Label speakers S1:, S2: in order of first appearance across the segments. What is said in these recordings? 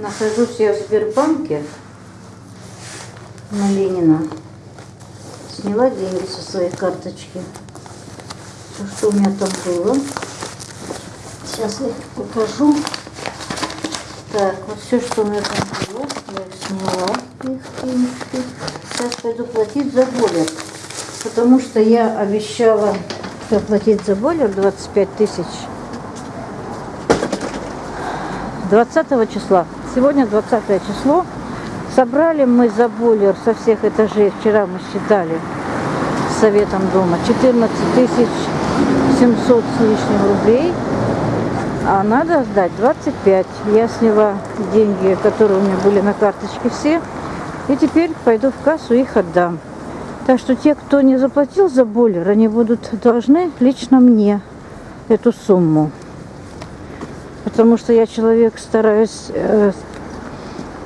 S1: Нахожусь я в Сбербанке на Ленина. Сняла деньги со своей карточки. Все, что у меня там было. Сейчас я покажу. Так, вот все, что у меня там было, я их сняла, их денежки. Сейчас пойду платить за бойлер. Потому что я обещала заплатить за бойлер 25 тысяч 20 числа. Сегодня 20 число. Собрали мы за бойлер со всех этажей, вчера мы считали с советом дома, 14 тысяч 700 с лишним рублей. А надо сдать 25. Я сняла деньги, которые у меня были на карточке все. И теперь пойду в кассу их отдам. Так что те, кто не заплатил за бойлер, они будут должны лично мне эту сумму. Потому что я человек, стараюсь э,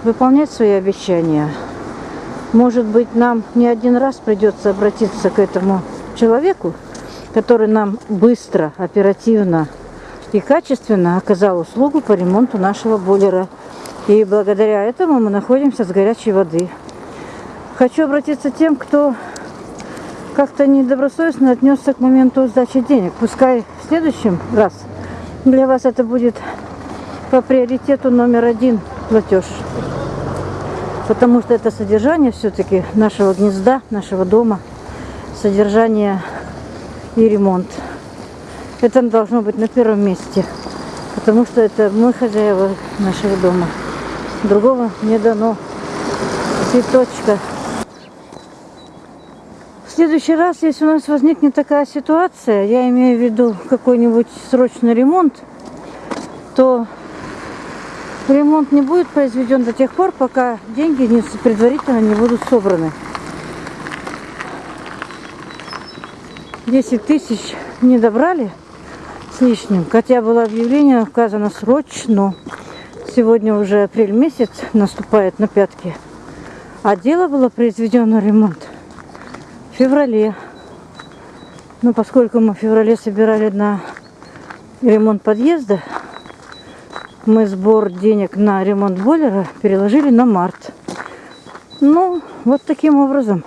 S1: выполнять свои обещания. Может быть, нам не один раз придется обратиться к этому человеку, который нам быстро, оперативно и качественно оказал услугу по ремонту нашего бойлера. И благодаря этому мы находимся с горячей воды. Хочу обратиться тем, кто как-то недобросовестно отнесся к моменту сдачи денег. Пускай в следующем раз для вас это будет по приоритету номер один платеж. Потому что это содержание все-таки нашего гнезда, нашего дома. Содержание и ремонт. Это должно быть на первом месте. Потому что это мы хозяева нашего дома. Другого не дано. Цветочка. В следующий раз, если у нас возникнет такая ситуация, я имею в виду какой-нибудь срочный ремонт, то ремонт не будет произведен до тех пор, пока деньги не, предварительно не будут собраны. 10 тысяч не добрали с лишним, хотя было объявление указано срочно. Сегодня уже апрель месяц наступает на пятки. А дело было произведено ремонт в феврале. Но поскольку мы в феврале собирали на ремонт подъезда, мы сбор денег на ремонт бойлера переложили на март. Ну, вот таким образом.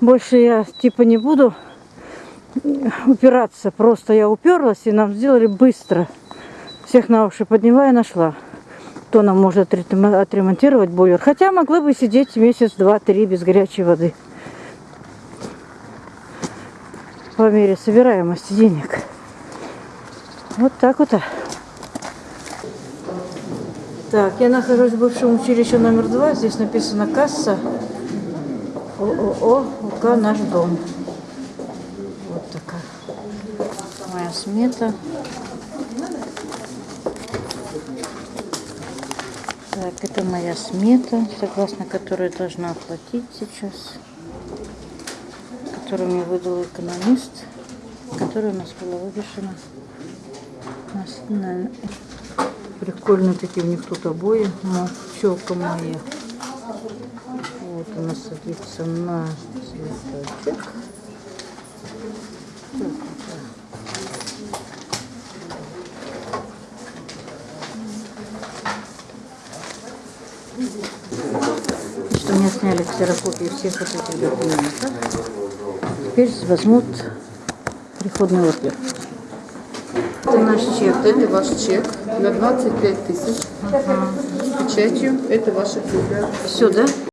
S1: Больше я типа не буду упираться. Просто я уперлась и нам сделали быстро. Всех на уши подняла и нашла. Кто нам может отремонтировать бойлер. Хотя могла бы сидеть месяц, два, три без горячей воды. По мере собираемости денег. Вот так вот. Так, я нахожусь в бывшем училище номер два. Здесь написано касса ООО УК «Наш дом». Вот такая моя смета. Так, это моя смета, согласно которой должна оплатить сейчас которую мне выдал экономист, которая у нас была вывешена на... Прикольные такие у них тут обои, но челка моя. Вот она садится на цветочек. Что мне сняли ксерокопии всех вот этих документов теперь возьмут приходный ордер.
S2: Это наш чек, это ваш чек на 25 тысяч с печатью. Это ваша книга.
S1: Все, да?